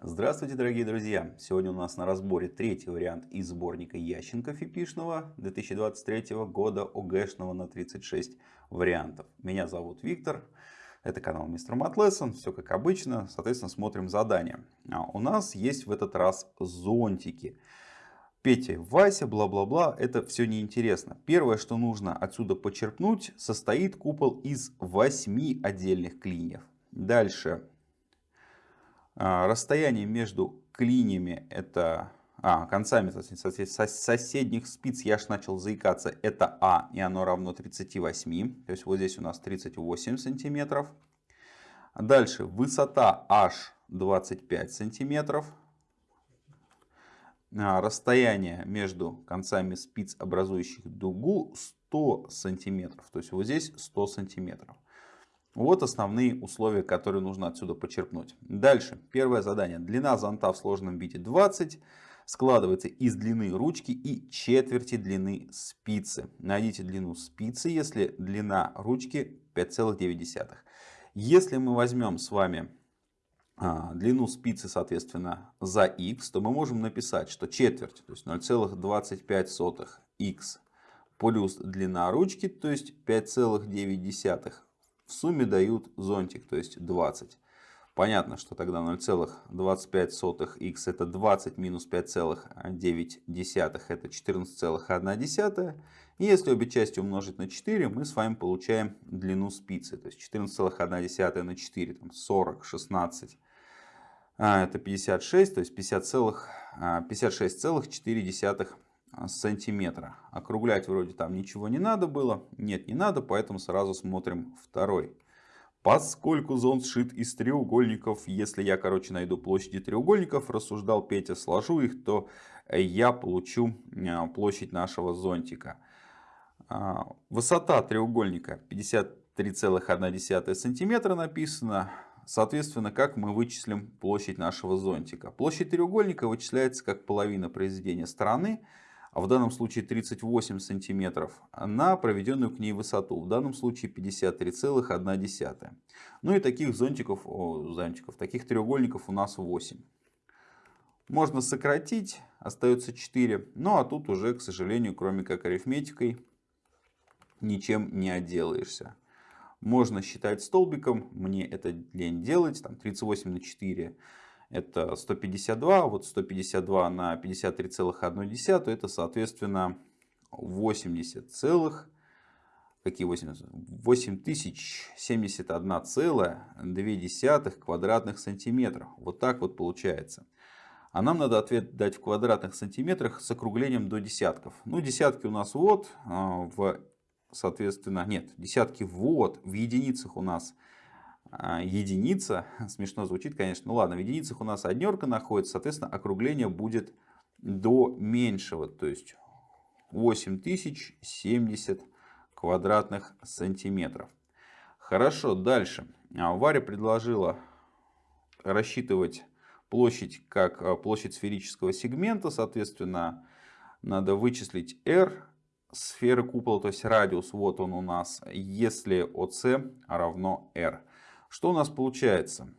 Здравствуйте, дорогие друзья! Сегодня у нас на разборе третий вариант из сборника Ященко Фипишного 2023 года ОГЭшного на 36 вариантов. Меня зовут Виктор, это канал Мистер Матлессон, все как обычно, соответственно смотрим задания. А у нас есть в этот раз зонтики. Петя, Вася, бла-бла-бла, это все неинтересно. Первое, что нужно отсюда почерпнуть, состоит купол из 8 отдельных клиньев. Дальше расстояние между клиньями, это а, концами соседних спиц, я аж начал заикаться, это А, и оно равно 38. То есть вот здесь у нас 38 сантиметров. Дальше высота H 25 сантиметров. А, расстояние между концами спиц, образующих дугу, 100 сантиметров. То есть вот здесь 100 сантиметров. Вот основные условия, которые нужно отсюда почерпнуть. Дальше. Первое задание. Длина зонта в сложном виде 20. Складывается из длины ручки и четверти длины спицы. Найдите длину спицы, если длина ручки 5,9. Если мы возьмем с вами а, длину спицы, соответственно, за x, то мы можем написать, что четверть, то есть 0,25 x плюс длина ручки, то есть 5,9 в сумме дают зонтик, то есть 20. Понятно, что тогда 0,25х это 20 минус 5,9 это 14,1. И если обе части умножить на 4, мы с вами получаем длину спицы. То есть 14,1 на 4, там 40, 16, это 56, то есть 56,4 сантиметра. Округлять вроде там ничего не надо было. Нет, не надо, поэтому сразу смотрим второй. Поскольку зонт сшит из треугольников, если я, короче, найду площади треугольников, рассуждал Петя, сложу их, то я получу а, площадь нашего зонтика. А, высота треугольника 53,1 сантиметра написано. Соответственно, как мы вычислим площадь нашего зонтика? Площадь треугольника вычисляется как половина произведения стороны а в данном случае 38 сантиметров, на проведенную к ней высоту, в данном случае 53,1. Ну и таких зонтиков, о, зонтиков, таких треугольников у нас 8. Можно сократить, остается 4, ну а тут уже, к сожалению, кроме как арифметикой, ничем не отделаешься. Можно считать столбиком, мне это лень делать, там 38 на 4 это 152, вот 152 на 53,1, это соответственно 80 целых, какие 80? 8071,2 квадратных сантиметров. Вот так вот получается. А нам надо ответ дать в квадратных сантиметрах с округлением до десятков. Ну, десятки у нас вот, а, в, соответственно, нет, десятки вот, в единицах у нас единица, смешно звучит, конечно, ну ладно, в единицах у нас однерка находится, соответственно, округление будет до меньшего, то есть 8070 квадратных сантиметров. Хорошо, дальше. А, Варя предложила рассчитывать площадь как а, площадь сферического сегмента, соответственно, надо вычислить r сферы купола, то есть радиус, вот он у нас, если OC равно r. Что у нас получается?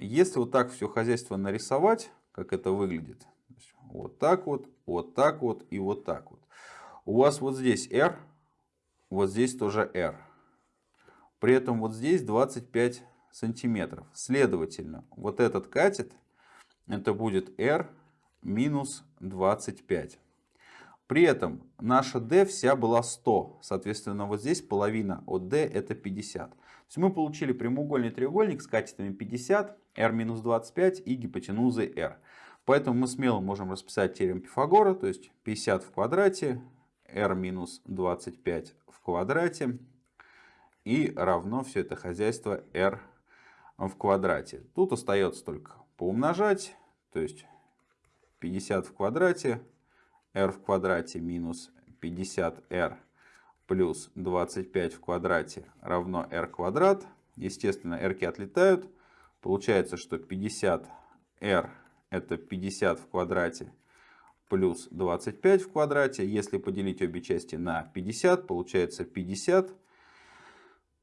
Если вот так все хозяйство нарисовать, как это выглядит, вот так вот, вот так вот и вот так вот. У вас вот здесь R, вот здесь тоже R. При этом вот здесь 25 сантиметров. Следовательно, вот этот катет, это будет R минус 25. При этом наша D вся была 100. Соответственно, вот здесь половина от D это 50. Есть мы получили прямоугольный треугольник с катетами 50, R минус 25 и гипотенузой R. Поэтому мы смело можем расписать теорему Пифагора, то есть 50 в квадрате, R минус 25 в квадрате и равно все это хозяйство R в квадрате. Тут остается только поумножать, то есть 50 в квадрате r в квадрате минус 50r плюс 25 в квадрате равно r квадрат. Естественно, r отлетают. Получается, что 50r это 50 в квадрате плюс 25 в квадрате. Если поделить обе части на 50, получается 50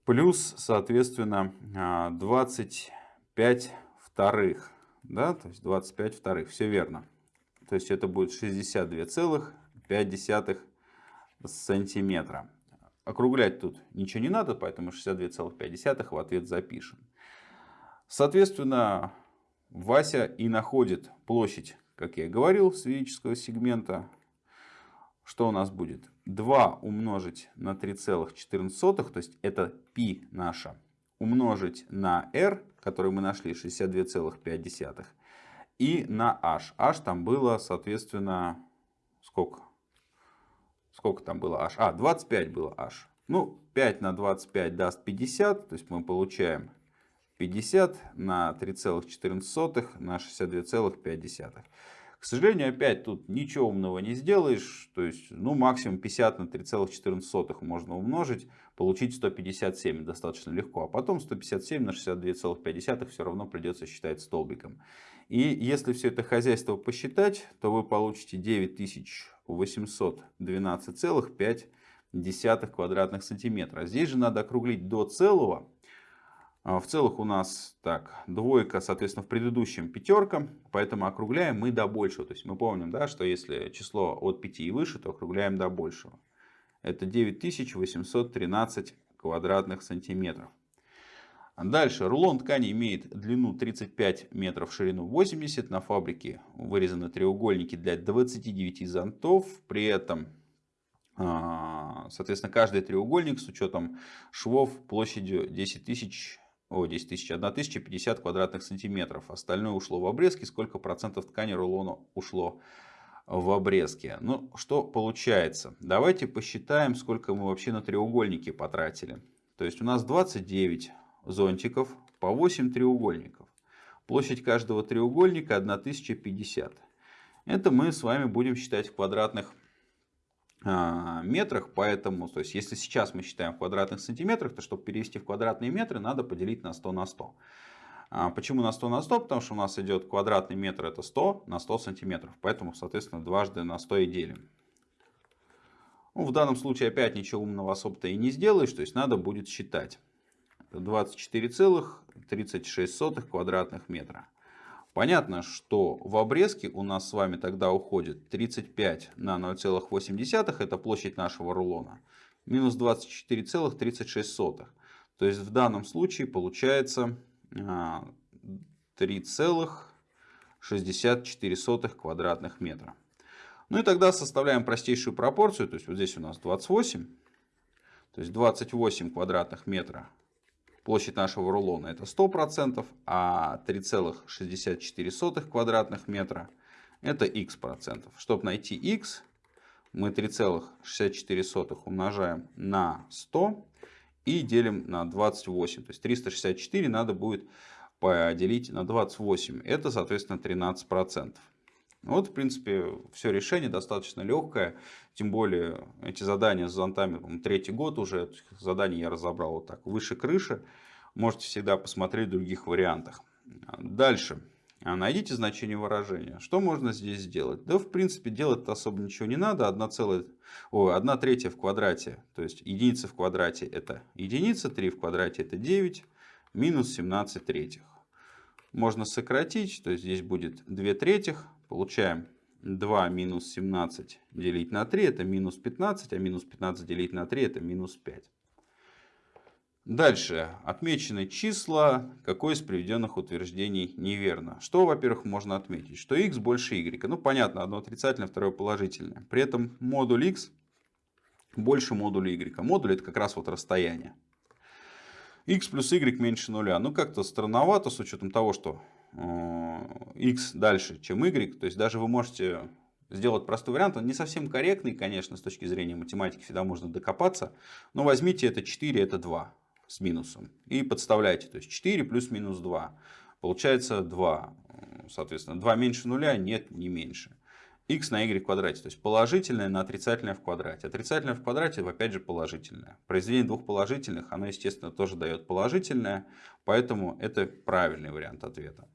плюс, соответственно, 25 вторых. Да, то есть 25 вторых. Все верно. То есть это будет 62,5 сантиметра. Округлять тут ничего не надо, поэтому 62,5 в ответ запишем. Соответственно, Вася и находит площадь, как я и говорил, сферического сегмента. Что у нас будет? 2 умножить на 3,14, то есть это π наша, умножить на r, который мы нашли, 62,5, и на h. h там было, соответственно, сколько? Сколько там было h? А, 25 было h. Ну, 5 на 25 даст 50, то есть мы получаем 50 на 3,14 на 62,5. К сожалению, опять тут ничего умного не сделаешь. То есть, ну, максимум 50 на 3,14 можно умножить, получить 157 достаточно легко. А потом 157 на 62,5 все равно придется считать столбиком. И если все это хозяйство посчитать, то вы получите 9812,5 квадратных сантиметра. Здесь же надо округлить до целого. А, в целых у нас так, двойка, соответственно, в предыдущем пятерка, поэтому округляем мы до большего. То есть мы помним, да, что если число от 5 и выше, то округляем до большего. Это 9813 квадратных сантиметров. Дальше. Рулон ткани имеет длину 35 метров, ширину 80. На фабрике вырезаны треугольники для 29 зонтов. При этом, а, соответственно, каждый треугольник с учетом швов площадью 10 тысяч о, 10 тысяч, 1050 квадратных сантиметров. Остальное ушло в обрезки. Сколько процентов ткани рулона ушло в обрезке? Ну, что получается? Давайте посчитаем, сколько мы вообще на треугольники потратили. То есть у нас 29 зонтиков по 8 треугольников. Площадь каждого треугольника 1050. Это мы с вами будем считать в квадратных а, метрах, поэтому, то есть, если сейчас мы считаем в квадратных сантиметрах, то чтобы перевести в квадратные метры, надо поделить на 100 на 100. А почему на 100 на 100? Потому что у нас идет квадратный метр, это 100 на 100 сантиметров, поэтому, соответственно, дважды на 100 и делим. Ну, в данном случае опять ничего умного особо-то и не сделаешь, то есть надо будет считать. 24,36 квадратных метра. Понятно, что в обрезке у нас с вами тогда уходит 35 на 0,8, это площадь нашего рулона, минус 24,36. То есть в данном случае получается 3,64 а, квадратных метра. Ну и тогда составляем простейшую пропорцию, то есть вот здесь у нас 28, то есть 28 квадратных метра Площадь нашего рулона это 100%, а 3,64 квадратных метра это x процентов. Чтобы найти x, мы 3,64 умножаем на 100 и делим на 28. То есть 364 надо будет поделить на 28. Это, соответственно, 13%. Вот, в принципе, все решение достаточно легкое. Тем более, эти задания с зонтами, третий год уже, задания я разобрал вот так, выше крыши. Можете всегда посмотреть в других вариантах. Дальше. Найдите значение выражения. Что можно здесь сделать? Да, в принципе, делать особо ничего не надо. 1, целая, о, 1 третья в квадрате, то есть единица в квадрате это единица, 3 в квадрате это 9, минус 17 третьих. Можно сократить, то есть здесь будет 2 третьих. Получаем 2 минус 17 делить на 3 это минус 15, а минус 15 делить на 3 это минус 5. Дальше. Отмечены числа. Какое из приведенных утверждений неверно? Что, во-первых, можно отметить? Что x больше y. Ну, понятно, одно отрицательное, второе положительное. При этом модуль x больше модуля y. Модуль это как раз вот расстояние. x плюс y меньше нуля. Ну, как-то странновато с учетом того, что x дальше, чем y. То есть даже вы можете сделать простой вариант. Он не совсем корректный, конечно, с точки зрения математики. Всегда можно докопаться. Но возьмите это 4, это 2 с минусом. И подставляйте. То есть 4 плюс минус 2. Получается 2. Соответственно, 2 меньше нуля, нет, не меньше. x на y в квадрате. То есть положительное на отрицательное в квадрате. Отрицательное в квадрате, опять же, положительное. Произведение двух положительных, оно, естественно, тоже дает положительное. Поэтому это правильный вариант ответа.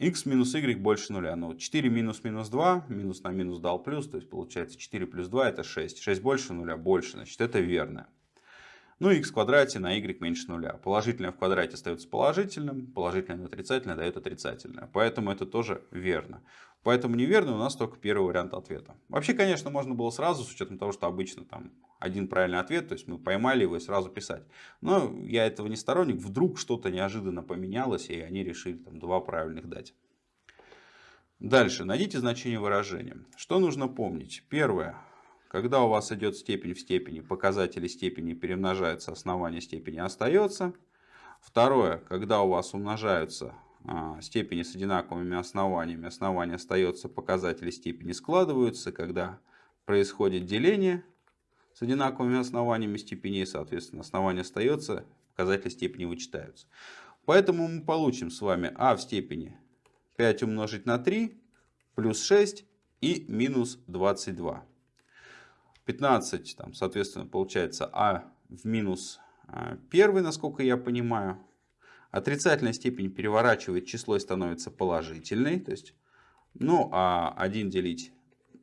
X минус y больше нуля. Ну, 4 минус минус 2, минус на минус дал плюс, то есть получается 4 плюс 2 это 6. 6 больше нуля, больше, значит это верно. Ну, x в квадрате на y меньше нуля. Положительное в квадрате остается положительным, положительное на отрицательное дает отрицательное. Поэтому это тоже верно. Поэтому неверно у нас только первый вариант ответа. Вообще, конечно, можно было сразу, с учетом того, что обычно там один правильный ответ, то есть мы поймали его и сразу писать. Но я этого не сторонник, вдруг что-то неожиданно поменялось, и они решили там два правильных дать. Дальше, найдите значение выражения. Что нужно помнить? Первое. Когда у вас идет степень в степени, показатели степени перемножаются, основание степени остается. Второе, когда у вас умножаются степени с одинаковыми основаниями, основание остается, показатели степени складываются. Когда происходит деление с одинаковыми основаниями степеней, соответственно, основание остается, показатели степени вычитаются. Поэтому мы получим с вами а в степени 5 умножить на 3 плюс 6 и минус 22. 15, там, соответственно, получается а в минус 1, а, насколько я понимаю. Отрицательная степень переворачивает число и становится положительной. То есть, ну, а 1 делить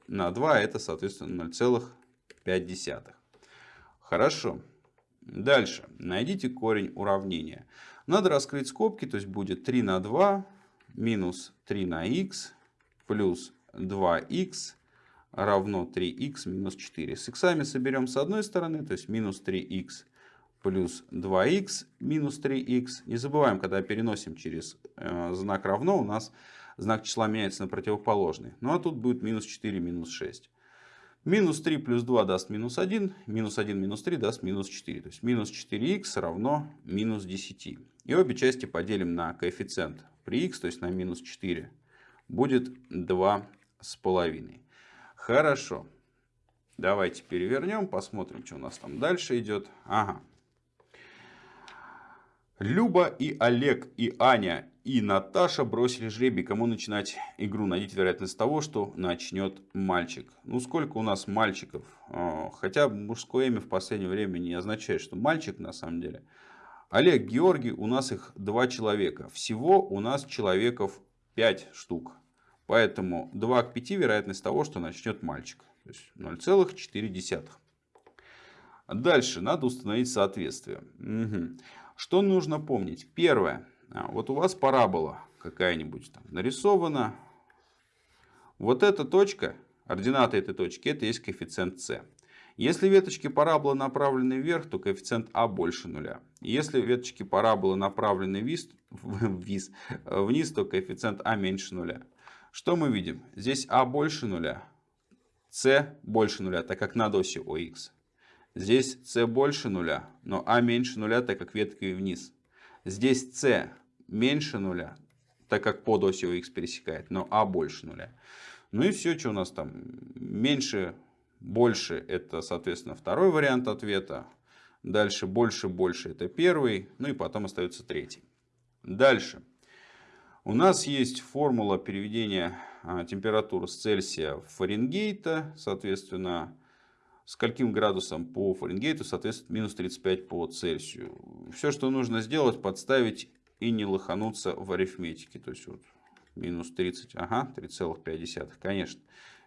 на 2 это, соответственно, 0,5. Хорошо. Дальше. Найдите корень уравнения. Надо раскрыть скобки, то есть будет 3 на 2 минус 3 на х плюс 2х равно 3х минус 4. С х соберем с одной стороны, то есть минус 3х плюс 2х минус 3х. Не забываем, когда переносим через э, знак равно, у нас знак числа меняется на противоположный. Ну а тут будет минус 4 минус 6. Минус 3 плюс 2 даст минус 1, минус 1 минус 3 даст минус 4. То есть минус 4х равно минус 10. И обе части поделим на коэффициент при х, то есть на минус 4, будет 2 с половиной. Хорошо. Давайте перевернем, посмотрим, что у нас там дальше идет. Ага. Люба и Олег, и Аня, и Наташа бросили жребий, кому начинать игру. Найдите вероятность того, что начнет мальчик. Ну, сколько у нас мальчиков? А, хотя мужское имя в последнее время не означает, что мальчик на самом деле. Олег, Георгий, у нас их два человека. Всего у нас человеков пять штук. Поэтому 2 к 5 вероятность того, что начнет мальчик. То есть 0,4. Дальше надо установить соответствие. Угу. Что нужно помнить? Первое. А, вот у вас парабола какая-нибудь там нарисована. Вот эта точка, ординаты этой точки, это есть коэффициент c. Если веточки параболы направлены вверх, то коэффициент а больше нуля. Если веточки параболы направлены вниз, вниз, то коэффициент а меньше нуля. Что мы видим? Здесь А больше нуля, С больше нуля, так как над осью ОХ. Здесь С больше нуля, но А меньше нуля, так как веткой вниз. Здесь С меньше нуля, так как под осью ОХ пересекает, но А больше нуля. Ну и все, что у нас там меньше, больше, это, соответственно, второй вариант ответа. Дальше больше, больше, это первый. Ну и потом остается третий. Дальше. У нас есть формула переведения а, температуры с Цельсия в Фаренгейта. Соответственно, с каким градусом по Фаренгейту, соответственно, минус 35 по Цельсию. Все, что нужно сделать, подставить и не лохануться в арифметике. То есть, вот, минус 30, ага, 3,5, конечно.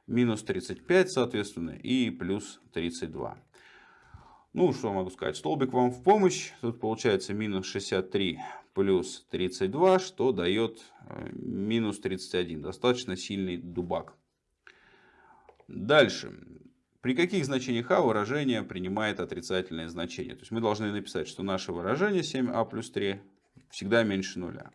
Минус 35, соответственно, и плюс 32. Ну, что могу сказать, столбик вам в помощь. Тут получается минус 63 плюс 32, что дает э, минус 31. Достаточно сильный дубак. Дальше. При каких значениях а выражение принимает отрицательное значение? То есть мы должны написать, что наше выражение 7а плюс 3 всегда меньше нуля.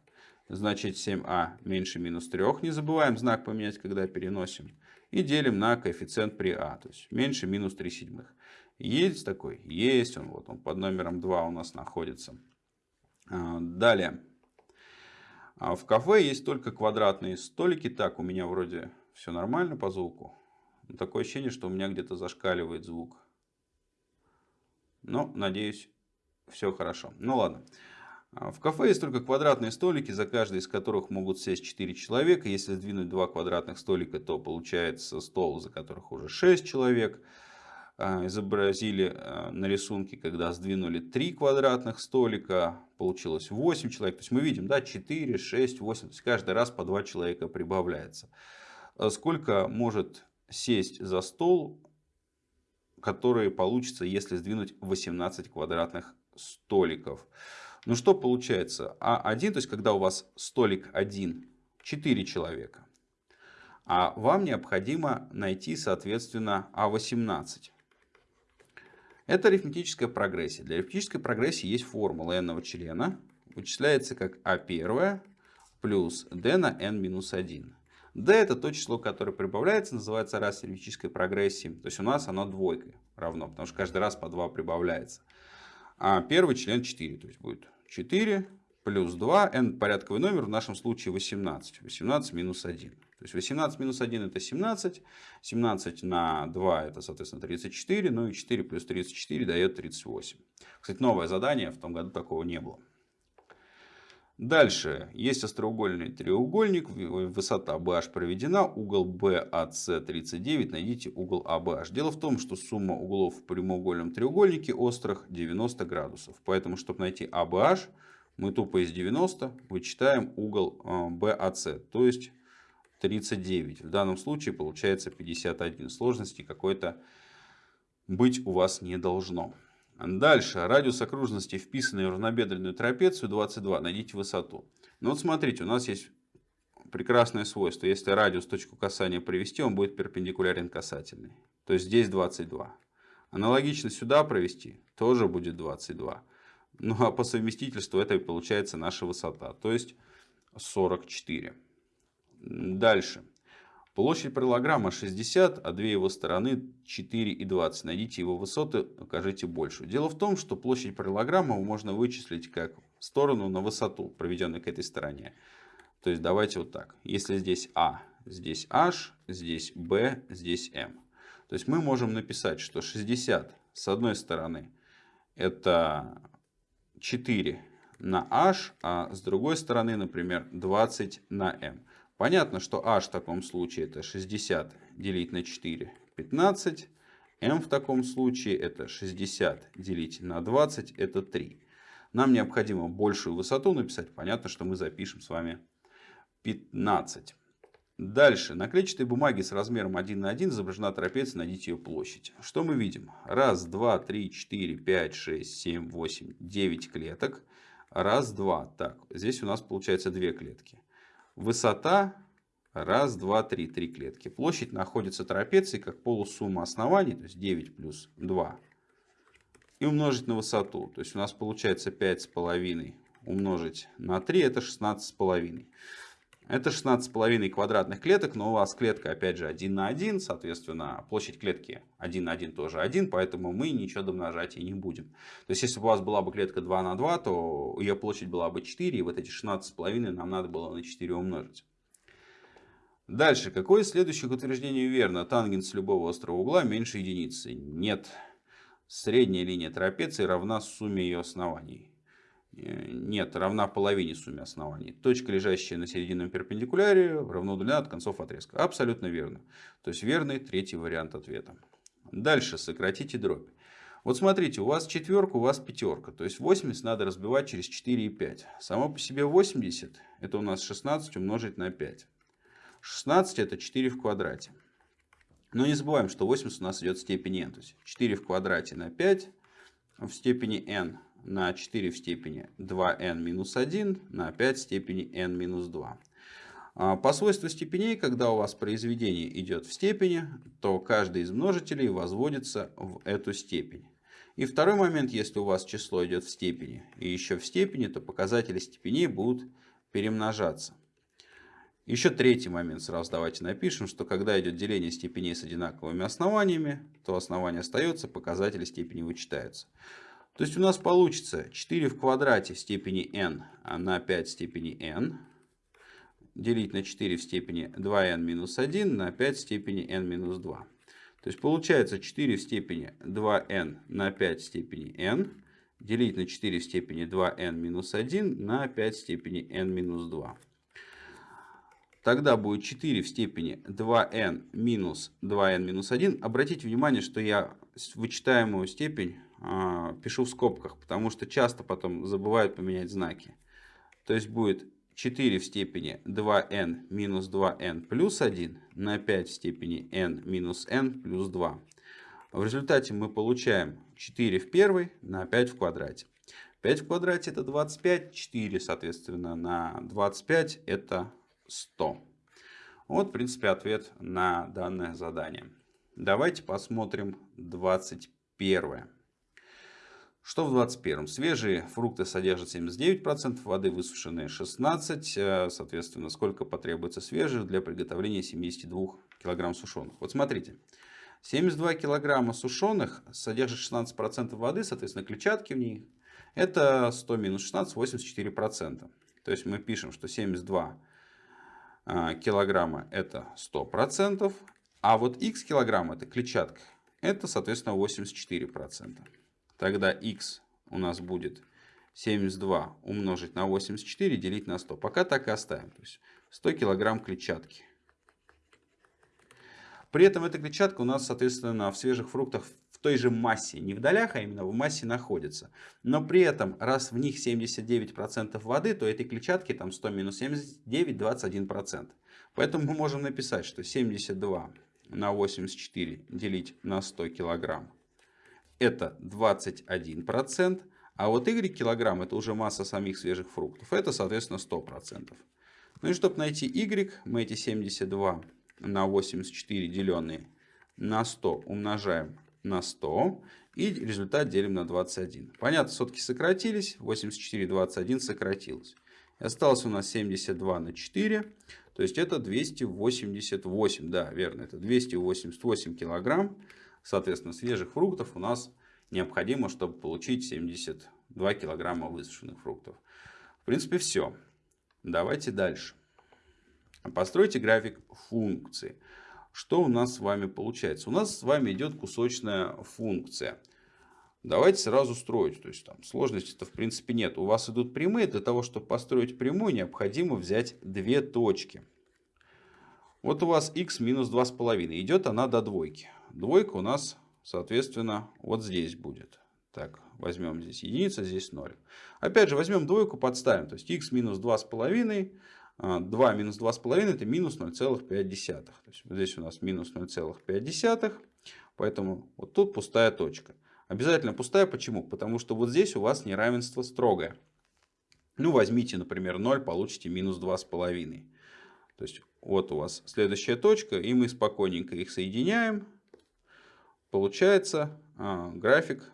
Значит 7а меньше минус 3. Не забываем знак поменять, когда переносим. И делим на коэффициент при а. То есть меньше минус 3 седьмых. Есть такой? Есть он. Вот он под номером 2 у нас находится. А, далее. А, в кафе есть только квадратные столики. Так, у меня вроде все нормально по звуку. Такое ощущение, что у меня где-то зашкаливает звук. Но, надеюсь, все хорошо. Ну ладно. А, в кафе есть только квадратные столики, за каждый из которых могут сесть 4 человека. Если сдвинуть два квадратных столика, то получается стол, за которых уже 6 человек. А, изобразили а, на рисунке, когда сдвинули 3 квадратных столика, получилось 8 человек. То есть мы видим, да, 4, 6, 8, то есть каждый раз по 2 человека прибавляется. Сколько может сесть за стол которые получится, если сдвинуть 18 квадратных столиков. Ну что получается? А1, то есть когда у вас столик 1, 4 человека. А вам необходимо найти, соответственно, А18. Это арифметическая прогрессия. Для арифметической прогрессии есть формула n члена. Вычисляется как А1 плюс d на n минус 1. D это то число, которое прибавляется, называется раз арифметической прогрессии. То есть у нас оно двойкой равно, потому что каждый раз по 2 прибавляется. А первый член 4, то есть будет 4 плюс 2, n порядковый номер, в нашем случае 18. 18 минус 1. То есть 18 минус 1 это 17, 17 на 2 это, соответственно, 34, ну и 4 плюс 34 дает 38. Кстати, новое задание, в том году такого не было. Дальше есть остроугольный треугольник, высота BH проведена, угол BAC 39, найдите угол ABH. Дело в том, что сумма углов в прямоугольном треугольнике острых 90 градусов. Поэтому, чтобы найти ABH, мы тупо из 90 вычитаем угол BAC, то есть 39. В данном случае получается 51. Сложности какой-то быть у вас не должно. Дальше. Радиус окружности, вписанный в равнобедренную трапецию 22. Найдите высоту. Ну вот смотрите, у нас есть прекрасное свойство. Если радиус точку касания провести, он будет перпендикулярен касательной. То есть здесь 22. Аналогично сюда провести, тоже будет 22. Ну а по совместительству это и получается наша высота. То есть 44. Дальше. Площадь параллограмма 60, а две его стороны 4 и 20. Найдите его высоты, укажите большую. Дело в том, что площадь параллограмма можно вычислить как сторону на высоту, проведенной к этой стороне. То есть давайте вот так. Если здесь А, здесь H, здесь B, здесь M. То есть мы можем написать, что 60 с одной стороны это 4 на H, а с другой стороны, например, 20 на M. Понятно, что h в таком случае это 60 делить на 4, 15. m в таком случае это 60 делить на 20, это 3. Нам необходимо большую высоту написать. Понятно, что мы запишем с вами 15. Дальше. На клетчатой бумаге с размером 1 на 1 изображена трапеция, найдите ее площадь. Что мы видим? Раз, два, три, четыре, пять, шесть, семь, восемь, девять клеток. Раз, два. Так, здесь у нас получается две клетки. Высота раз, два, три, три клетки. Площадь находится трапеции как полусумма оснований, то есть 9 плюс 2. И умножить на высоту. То есть у нас получается 5,5 умножить на 3, это 16,5. Это 16,5 квадратных клеток, но у вас клетка опять же 1 на 1, соответственно площадь клетки 1 на 1 тоже 1, поэтому мы ничего домножать и не будем. То есть если бы у вас была бы клетка 2 на 2, то ее площадь была бы 4, и вот эти 16,5 нам надо было на 4 умножить. Дальше, какое из следующих утверждений верно? Тангенс любого острого угла меньше единицы. Нет. Средняя линия трапеции равна сумме ее оснований. Э, нет, равна половине сумме оснований. Точка, лежащая на серединном перпендикуляре, равно удалена от концов отрезка. Абсолютно верно. То есть верный третий вариант ответа. Дальше сократите дробь. Вот смотрите, у вас четверка, у вас пятерка. То есть 80 надо разбивать через 4 и 5. Само по себе 80, это у нас 16 умножить на 5. 16 это 4 в квадрате. Но не забываем, что 80 у нас идет в степени n. То есть 4 в квадрате на 5 в степени n на 4 в степени 2n минус 1 на 5 в степени n минус 2. А, по свойству степеней, когда у вас произведение идет в степени, то каждый из множителей возводится в эту степень. И второй момент, если у вас число идет в степени и еще в степени, то показатели степеней будут перемножаться. Еще третий момент сразу давайте напишем, что когда идет деление степеней с одинаковыми основаниями, то основание остается, показатели степени вычитаются. То есть у нас получится 4 в квадрате в степени n на 5 в степени n делить на 4 в степени 2n минус 1 на 5 в степени n минус 2. То есть получается 4 в степени 2n на 5 в степени n делить на 4 в степени 2n минус 1 на 5 в степени n минус 2. Тогда будет 4 в степени 2n минус 2n минус 1. Обратите внимание, что я вычитаемую степень а, пишу в скобках, потому что часто потом забывают поменять знаки. То есть будет 4 в степени 2n минус 2n плюс 1 на 5 в степени n минус n плюс 2. В результате мы получаем 4 в первой на 5 в квадрате. 5 в квадрате это 25, 4 соответственно на 25 это 100. Вот в принципе ответ на данное задание. Давайте посмотрим 21. Что в 21? Свежие фрукты содержат 79%, воды высушенные 16%. Соответственно, сколько потребуется свежих для приготовления 72 кг сушеных. Вот смотрите. 72 кг сушеных содержит 16% воды, соответственно, клетчатки в ней. Это 100 минус 16, 84%. То есть мы пишем, что 72 а, килограмма это 100%, а вот x килограмм это клетчатка, это, соответственно, 84%. Тогда x у нас будет 72 умножить на 84 делить на 100. Пока так и оставим. То есть 100 килограмм клетчатки. При этом эта клетчатка у нас, соответственно, в свежих фруктах в той же массе, не в долях, а именно в массе находится. Но при этом, раз в них 79% воды, то этой клетчатки там 100 минус 79, 21%. Поэтому мы можем написать, что 72 на 84 делить на 100 килограмм это 21%, а вот y килограмм это уже масса самих свежих фруктов, это соответственно 100%. Ну и чтобы найти y, мы эти 72 на 84 деленные на 100 умножаем на 100 и результат делим на 21. Понятно, сотки сократились, 84, 21 сократилось. И осталось у нас 72 на 4, то есть это 288, да, верно, это 288 килограмм соответственно, свежих фруктов у нас необходимо, чтобы получить 72 килограмма высушенных фруктов. В принципе, все. Давайте дальше. Постройте график функции. Что у нас с вами получается? У нас с вами идет кусочная функция. Давайте сразу строить. То есть там сложности-то в принципе нет. У вас идут прямые. Для того, чтобы построить прямую, необходимо взять две точки. Вот у вас x минус 2,5. Идет она до двойки. Двойка у нас, соответственно, вот здесь будет. Так, возьмем здесь единица, здесь 0. Опять же, возьмем двойку, подставим. То есть x минус 2,5. 2 а, минус 2,5 это минус 0,5. То есть вот здесь у нас минус 0,5. Поэтому вот тут пустая точка. Обязательно пустая. Почему? Потому что вот здесь у вас неравенство строгое. Ну, возьмите, например, 0, получите минус 2,5. То есть вот у вас следующая точка, и мы спокойненько их соединяем. Получается а, график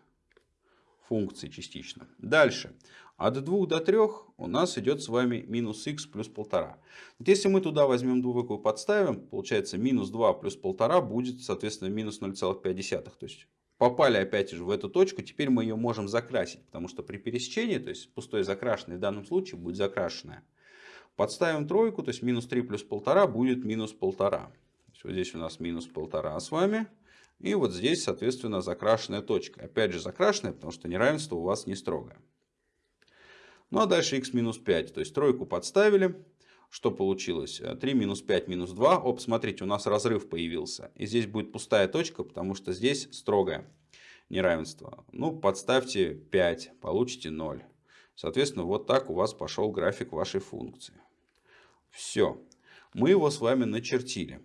функции частично. Дальше. От 2 до 3 у нас идет с вами минус х плюс 1,5. Вот если мы туда возьмем двойку и подставим, получается минус 2 плюс 1,5 будет, соответственно, минус 0,5. То есть попали опять же в эту точку, теперь мы ее можем закрасить, потому что при пересечении, то есть пустой закрашенный в данном случае будет закрашенная. Подставим тройку, то есть минус 3 плюс 1,5 будет минус 1,5. Вот здесь у нас минус 1,5 с вами. И вот здесь, соответственно, закрашенная точка. Опять же закрашенная, потому что неравенство у вас не строгое. Ну а дальше x минус 5. То есть тройку подставили. Что получилось? 3 минус 5 минус 2. Оп, смотрите, у нас разрыв появился. И здесь будет пустая точка, потому что здесь строгое неравенство. Ну, подставьте 5, получите 0. Соответственно, вот так у вас пошел график вашей функции. Все. Мы его с вами начертили.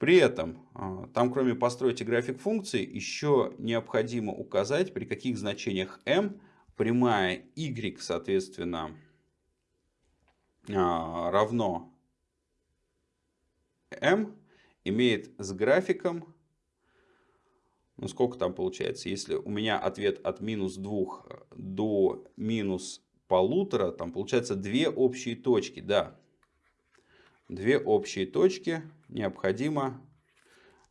При этом, а, там кроме постройте график функции, еще необходимо указать, при каких значениях m прямая y, соответственно, а, равно m имеет с графиком ну, сколько там получается? Если у меня ответ от минус 2 до минус полутора, там получается две общие точки, да. Две общие точки необходимо,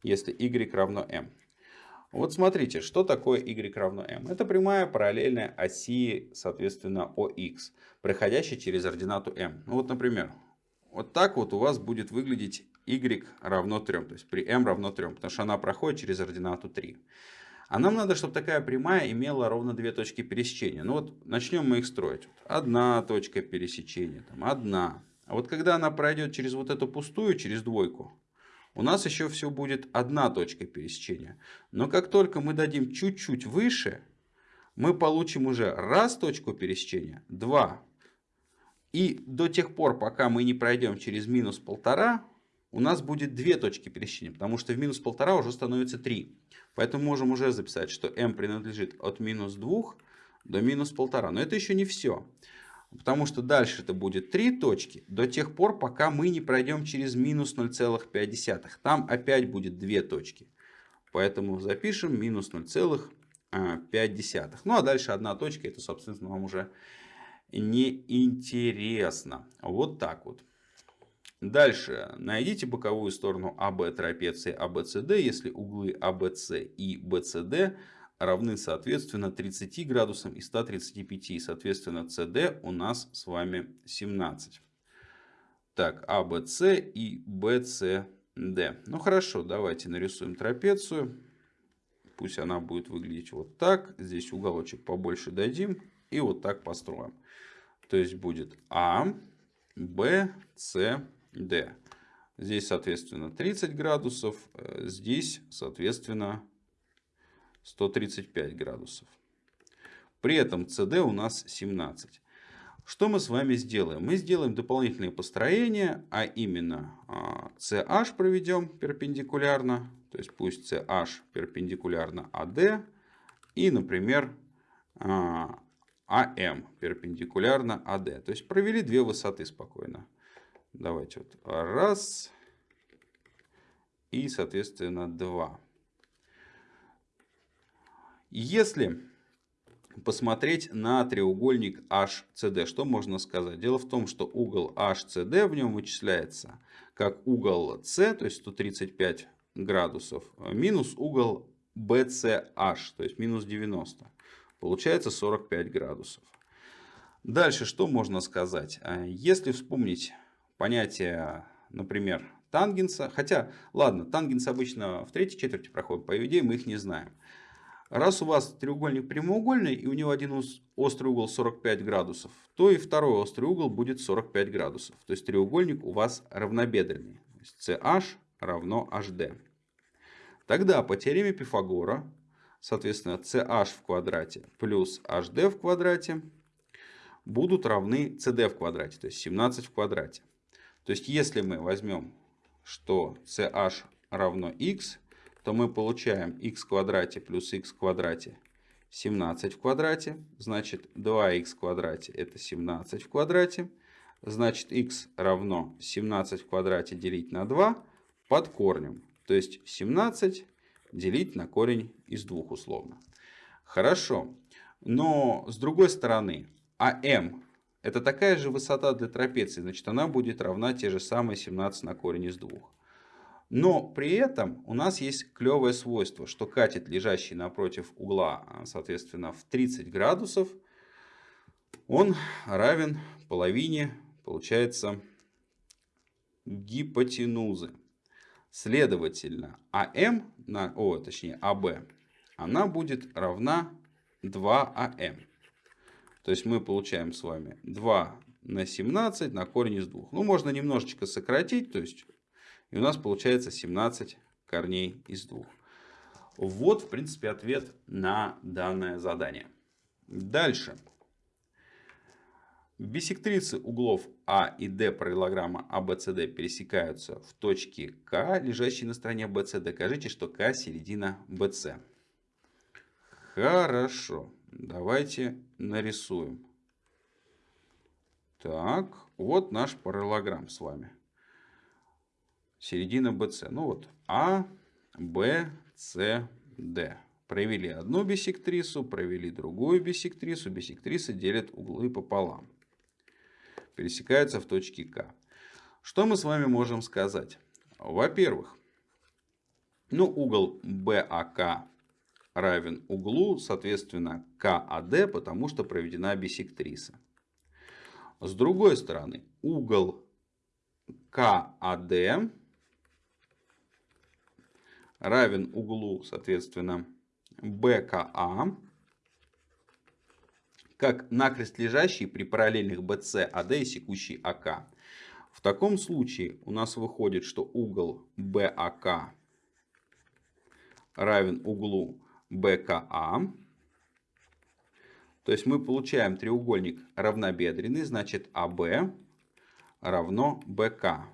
если y равно m. Вот смотрите, что такое y равно m. Это прямая параллельная оси, соответственно, OX, проходящая через ординату m. Ну, вот, например, вот так вот у вас будет выглядеть y равно 3. То есть при m равно 3, потому что она проходит через ординату 3. А нам надо, чтобы такая прямая имела ровно две точки пересечения. Ну вот начнем мы их строить. Одна точка пересечения, там, одна. А вот когда она пройдет через вот эту пустую, через двойку, у нас еще все будет одна точка пересечения. Но как только мы дадим чуть-чуть выше, мы получим уже раз точку пересечения, два. И до тех пор, пока мы не пройдем через минус полтора, у нас будет две точки пересечения, потому что в минус полтора уже становится 3. Поэтому можем уже записать, что m принадлежит от минус 2 до минус полтора. Но это еще не все. Потому что дальше это будет 3 точки до тех пор, пока мы не пройдем через минус 0,5. Там опять будет 2 точки. Поэтому запишем минус 0,5. Ну а дальше одна точка, это собственно вам уже не интересно. Вот так вот. Дальше найдите боковую сторону АБ трапеции АБЦД, если углы АБЦ и БЦД равны соответственно 30 градусам и 135. И соответственно CD у нас с вами 17. Так, ABC а, и BCD. Ну хорошо, давайте нарисуем трапецию. Пусть она будет выглядеть вот так. Здесь уголочек побольше дадим. И вот так построим. То есть будет А, Б, С, Д. Здесь, соответственно, 30 градусов. Э, здесь, соответственно, 135 градусов. При этом CD у нас 17. Что мы с вами сделаем? Мы сделаем дополнительное построение, а именно CH а, проведем перпендикулярно. То есть пусть CH перпендикулярно AD. И, например, AM а, перпендикулярно AD. То есть провели две высоты спокойно. Давайте вот раз и, соответственно, два. Если посмотреть на треугольник HCD, что можно сказать? Дело в том, что угол HCD в нем вычисляется как угол C, то есть 135 градусов, минус угол BCH, то есть минус 90. Получается 45 градусов. Дальше что можно сказать? Если вспомнить понятие, например, тангенса, хотя, ладно, тангенс обычно в третьей четверти проходит, по идее мы их не знаем. Раз у вас треугольник прямоугольный и у него один острый угол 45 градусов, то и второй острый угол будет 45 градусов. То есть треугольник у вас равнобедренный. CH равно HD. Тогда по теореме Пифагора, соответственно, CH в квадрате плюс HD в квадрате будут равны CD в квадрате, то есть 17 в квадрате. То есть если мы возьмем, что CH равно x, то мы получаем x в квадрате плюс x в квадрате 17 в квадрате. Значит 2х в квадрате это 17 в квадрате. Значит x равно 17 в квадрате делить на 2 под корнем. То есть 17 делить на корень из 2 условно. Хорошо. Но с другой стороны, АМ это такая же высота для трапеции. Значит она будет равна те же самые 17 на корень из 2. Но при этом у нас есть клевое свойство, что катет, лежащий напротив угла, а, соответственно, в 30 градусов, он равен половине, получается, гипотенузы. Следовательно, АМ, на, о, точнее АБ, она будет равна 2АМ. То есть мы получаем с вами 2 на 17 на корень из 2. Ну, можно немножечко сократить, то есть и у нас получается 17 корней из 2. Вот, в принципе, ответ на данное задание. Дальше. Бисектрисы углов А и Д параллелограмма ABCD а пересекаются в точке К, лежащей на стороне BC. Докажите, что К середина BC. Хорошо. Давайте нарисуем. Так, вот наш параллелограмм с вами середина BC. Ну вот А, Б, С, Д. Провели одну бисектрису, провели другую бисектрису. Бисектрисы делят углы пополам. Пересекаются в точке К. Что мы с вами можем сказать? Во-первых, ну, угол БАК равен углу, соответственно, КАД, потому что проведена бисектриса. С другой стороны, угол КАД равен углу, соответственно, БКА, как накрест лежащий при параллельных BC, AD и секущий АК. В таком случае у нас выходит, что угол БАК равен углу БКА. То есть мы получаем треугольник равнобедренный, значит АБ равно БК.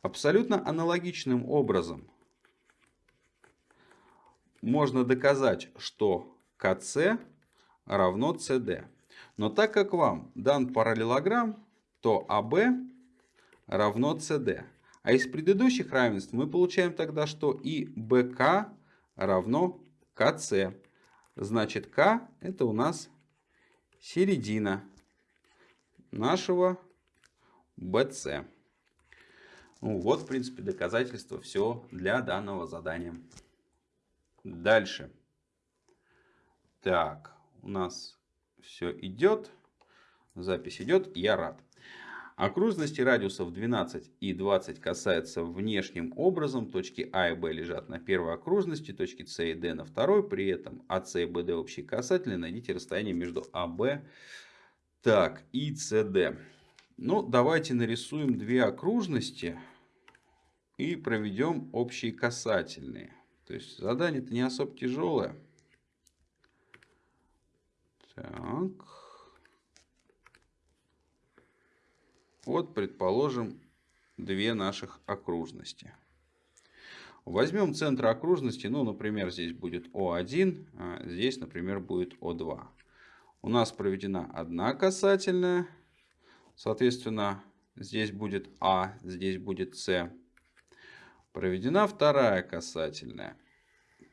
Абсолютно аналогичным образом можно доказать, что КЦ равно CD. Но так как вам дан параллелограмм, то АБ равно CD. А из предыдущих равенств мы получаем тогда, что и БК равно КЦ. Значит, К это у нас середина нашего BC. Ну, вот, в принципе, доказательство все для данного задания. Дальше. Так, у нас все идет. Запись идет. Я рад. Окружности радиусов 12 и 20 касаются внешним образом. Точки А и Б лежат на первой окружности, точки С и Д на второй. При этом АС и БД общие касательные. Найдите расстояние между АБ так, и СД. Ну, давайте нарисуем две окружности и проведем общие касательные. То есть задание-то не особо тяжелое. Так. Вот, предположим, две наших окружности. Возьмем центр окружности, ну, например, здесь будет О1, а здесь, например, будет О2. У нас проведена одна касательная, Соответственно, здесь будет А, здесь будет С. Проведена вторая касательная.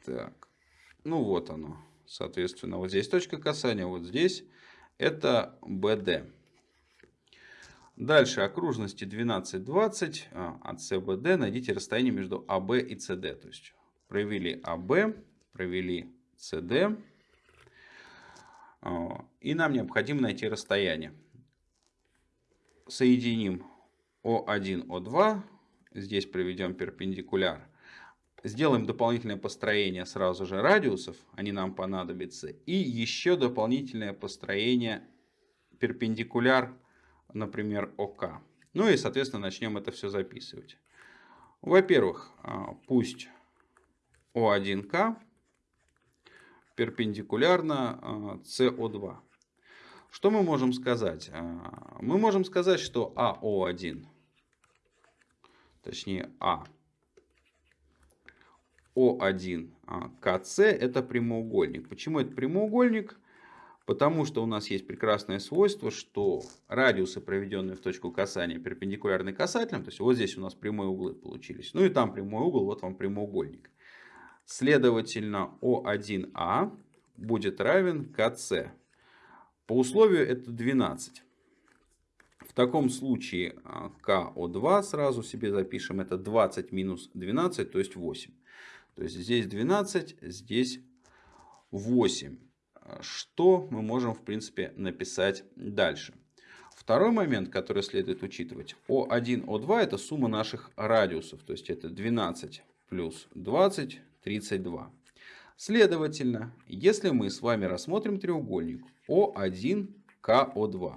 Так, ну вот оно. Соответственно, вот здесь точка касания, вот здесь это БД. Дальше окружности 12, 20 а, от СБД найдите расстояние между АБ и СД. То есть провели АБ, провели СД. А, и нам необходимо найти расстояние соединим О1, О2. Здесь проведем перпендикуляр. Сделаем дополнительное построение сразу же радиусов. Они нам понадобятся. И еще дополнительное построение перпендикуляр, например, ОК. Ну и, соответственно, начнем это все записывать. Во-первых, а, пусть О1К перпендикулярно СО2. Что мы можем сказать? А, мы можем сказать, что АО1, точнее А, О1 а, КЦ это прямоугольник. Почему это прямоугольник? Потому что у нас есть прекрасное свойство, что радиусы, проведенные в точку касания, перпендикулярны касательным. То есть вот здесь у нас прямые углы получились. Ну и там прямой угол, вот вам прямоугольник. Следовательно, О1А будет равен КЦ. По условию это 12. Таком случае а, КО2 сразу себе запишем. Это 20 минус 12, то есть 8. То есть здесь 12, здесь 8. Что мы можем в принципе написать дальше. Второй момент, который следует учитывать. О1, О2 это сумма наших радиусов. То есть это 12 плюс 20, 32. Следовательно, если мы с вами рассмотрим треугольник О1, КО2,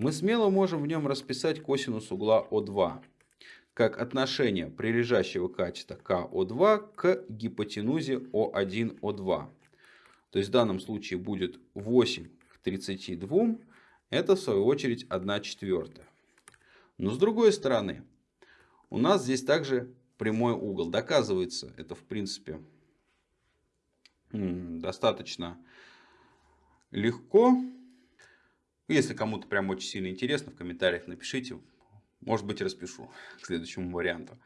мы смело можем в нем расписать косинус угла О2 как отношение прилежащего катета КО2 к гипотенузе О1, О2. То есть в данном случае будет 8 к 32, это в свою очередь 1 четвертая. Но с другой стороны, у нас здесь также прямой угол. Доказывается это в принципе достаточно легко. Если кому-то прям очень сильно интересно, в комментариях напишите. Может быть, распишу к следующему варианту.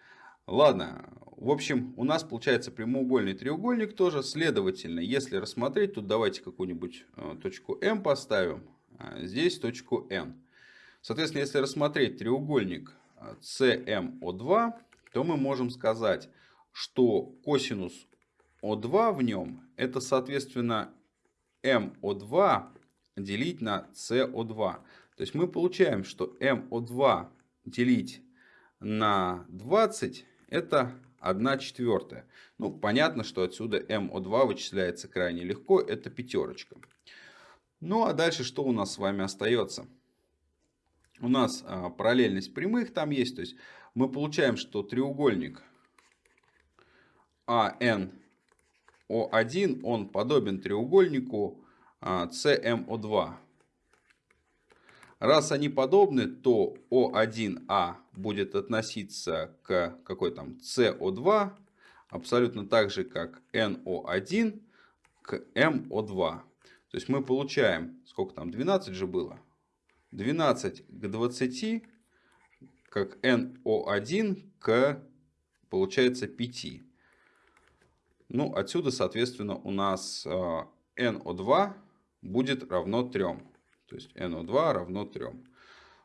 Ладно, в общем, у нас получается прямоугольный треугольник тоже. Следовательно, если рассмотреть, тут давайте какую-нибудь э, точку М поставим. А здесь точку N. Соответственно, если рассмотреть треугольник CMO2, э, то мы можем сказать, что косинус о2 в нем это соответственно МО2 делить на СО2. То есть мы получаем, что МО2 делить на 20 это 1 четвертая. Ну, понятно, что отсюда МО2 вычисляется крайне легко, это пятерочка. Ну, а дальше что у нас с вами остается? У нас а, параллельность прямых там есть, то есть мы получаем, что треугольник АН о1 он подобен треугольнику CMO2. А, Раз они подобны, то О1А будет относиться к какой там СО2 абсолютно так же, как НО1 к МО2. То есть мы получаем, сколько там, 12 же было? 12 к 20, как НО1 к, получается, 5. Ну, отсюда, соответственно, у нас НО2 а, будет равно 3. То есть НО2 равно 3.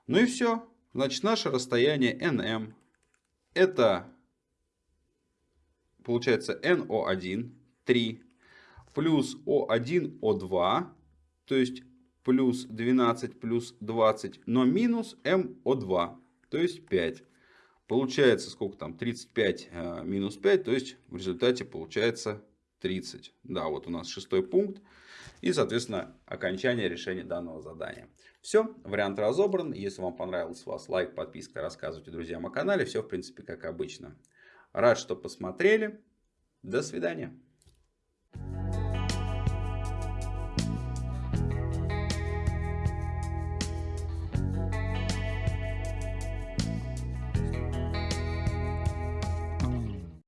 Ну и все. Значит, наше расстояние НМ это получается НО1, 3 плюс О1, О2, то есть плюс 12 плюс 20, но минус МО2, то есть 5. Получается сколько там? 35 э, минус 5, то есть в результате получается 30. Да, вот у нас шестой пункт. И, соответственно, окончание решения данного задания. Все, вариант разобран. Если вам понравилось вас, лайк, подписка, рассказывайте друзьям о канале. Все, в принципе, как обычно. Рад, что посмотрели. До свидания.